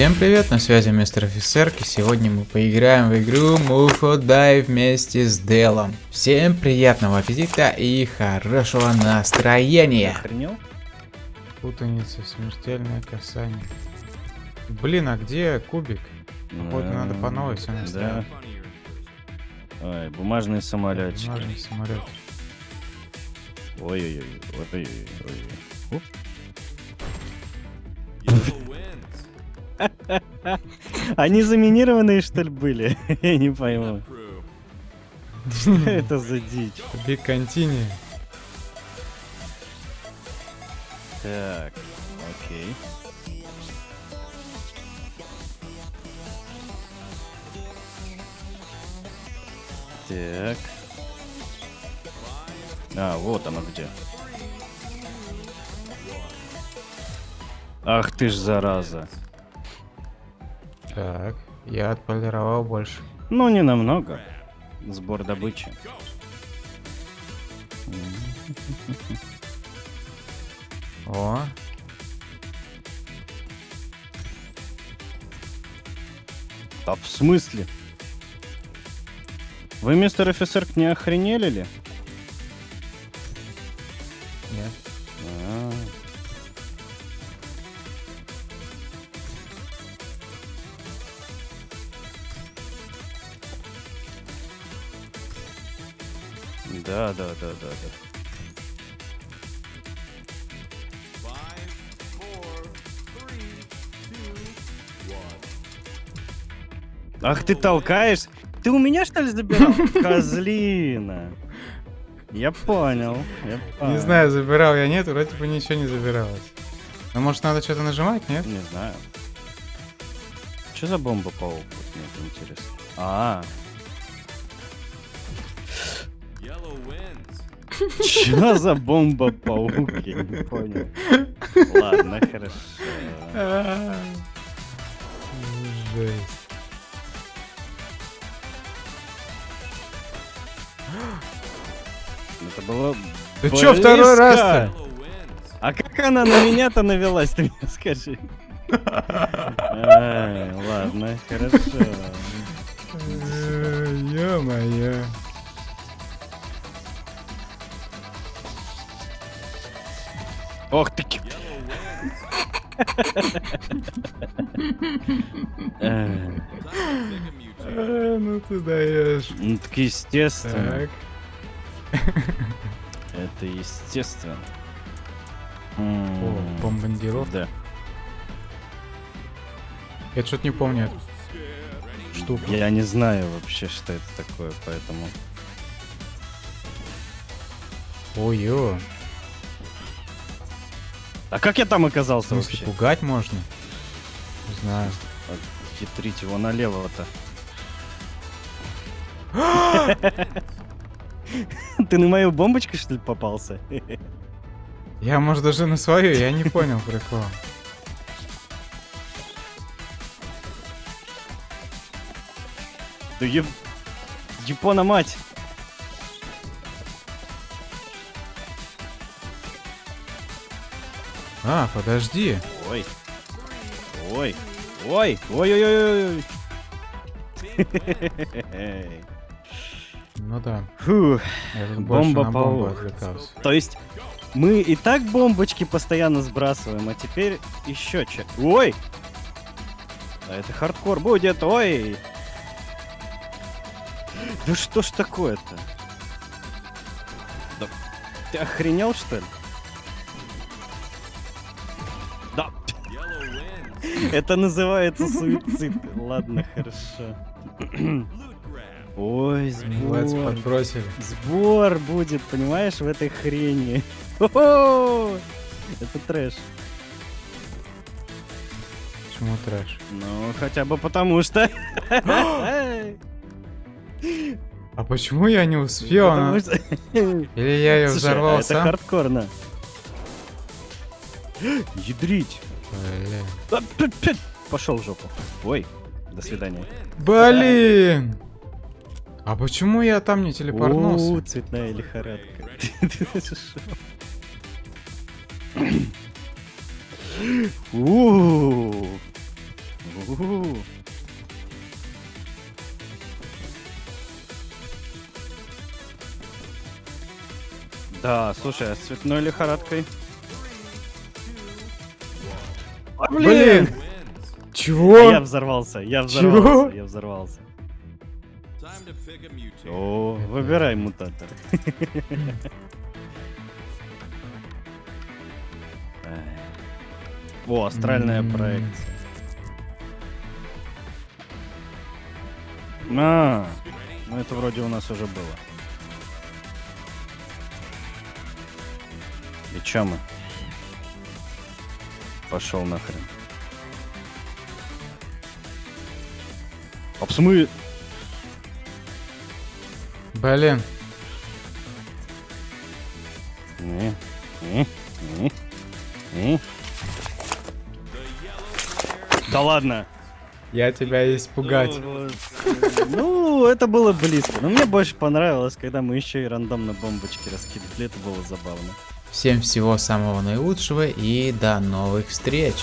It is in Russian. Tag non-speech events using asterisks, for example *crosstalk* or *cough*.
Всем привет, на связи мистер офицер, и сегодня мы поиграем в игру Mufo Дай вместе с Делом. Всем приятного аппетита и хорошего настроения. Охренел? Путаница, смертельное касание. Блин, а где кубик? Походу надо по новой все Да. Ой, бумажные самолетики. Бумажный самолет. Ой-ой-ой. Ой-ой-ой. *laughs* Они заминированные, что ли, были? *laughs* Я не пойму. Что это за дичь? Биг Контини. Так, окей. Так. А, вот оно где. Ах ты ж зараза. Так, я отполировал больше. Ну, не намного. Сбор добычи. О, А в смысле? Вы, мистер офицер, не охренели ли? Да, да, да, да, да. Ах ты толкаешь? Ты у меня что ли забирал? *laughs* Козлина. Я понял. я Не понял. знаю, забирал я нет, вроде бы ничего не забиралось. Ну, может, надо что-то нажимать, нет? Не знаю. Что за бомба паук? Вот мне это интересно. А. Что за бомба паук? Я не понял. Ладно, хорошо. Жесть. Это было. Ты чё, второй близко. раз-то? А как она на меня-то навелась, ты мне скажи. Ладно, хорошо. Э, Ё-моё. Ох ты! Э, Ну ты даешь. Ну так естественно. Это естественно. О, бомбардировка. Да. Я что-то не помню эту штуку. Я не знаю вообще, что это такое, поэтому... Ой-ё. А как я там оказался вообще? пугать можно? Не знаю. Хитрить его налево-то. *gasps* Ты на мою бомбочку, что ли, попался? Я, может, даже на свою, я не понял прикол. Да еб... Япона мать! А, подожди. Ой. Ой. Ой. Ой-ой-ой-ой. Ну да. Фух. Бомба паук. То есть мы и так бомбочки постоянно сбрасываем, а теперь еще че. Ой! А это хардкор будет, ой! Да что ж такое-то? Да ты охренел, что ли? *laughs* Это называется суицид. Ладно, хорошо. Ой, сбор. подбросили. Сбор будет, понимаешь, в этой хрени. *laughs* Хо-хо! Это трэш. Почему трэш? Ну, хотя бы потому что... *gasps* А почему я не успел? Потому Она- что... Или я ее Слушай, взорвал а это сам? хардкорно. *gasps* Ядрить. Блин. Пошел в жопу. Ой, до свидания. Блин! А почему я там не телепортнулся? цветная лихорадка. *laughs* Да, слушай, а с цветной лихорадкой? А, Блин! А Чего? Я взорвался, я Чего? взорвался, я взорвался. О, выбирай мутатор. О, астральная проекция. А, ну это вроде у нас уже было. И чё мы? Пошел нахрен. А в смы... Блин. Не, не, не, не. Да ладно. Я тебя испугать. Господи. Ну, это было близко. Но мне больше понравилось, когда мы еще и рандомно бомбочки раскидывали. Это было забавно. Всем всего самого наилучшего и до новых встреч.